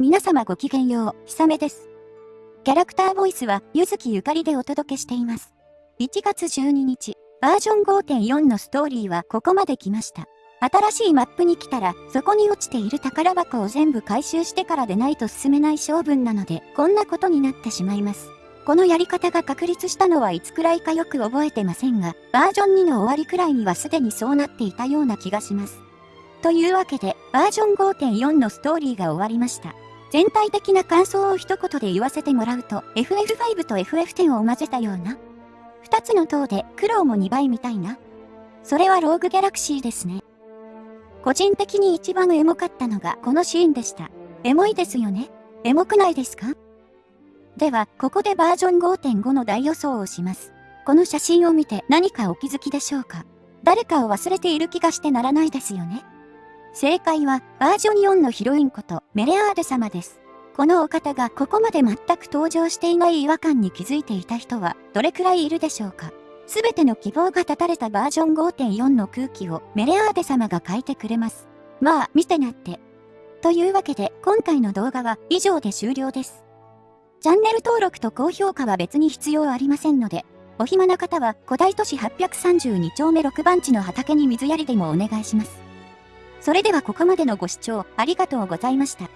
皆様ごきげんよう、ひさめです。キャラクターボイスは、ゆずきゆかりでお届けしています。1月12日、バージョン5.4のストーリーはここまで来ました。新しいマップに来たら、そこに落ちている宝箱を全部回収してからでないと進めない性分なので、こんなことになってしまいます。このやり方が確立したのはいつくらいかよく覚えてませんが、バージョン2の終わりくらいにはすでにそうなっていたような気がします。というわけで、バージョン5.4のストーリーが終わりました。全体的な感想を一言で言わせてもらうと、FF5 と FF10 を混ぜたような。二つの塔で苦労も2倍みたいな。それはローグギャラクシーですね。個人的に一番エモかったのがこのシーンでした。エモいですよねエモくないですか？では、ここでバージョン5.5の大予想をします。この写真を見て何かお気づきでしょうか？誰かを忘れている気がしてならないですよね。正解は、バージョン4のヒロインことメレアーデ様です。このお方がここまで全く登場していない違和感に気づいていた人はどれくらいいるでしょうかすべての希望が絶たれたバージョン5.4の空気をメレアーデ様が書いてくれます。まあ、見てなって。というわけで、今回の動画は以上で終了です。チャンネル登録と高評価は別に必要ありませんので、お暇な方は古代都市832丁目6番地の畑に水やりでもお願いします。それではここまでのご視聴ありがとうございました。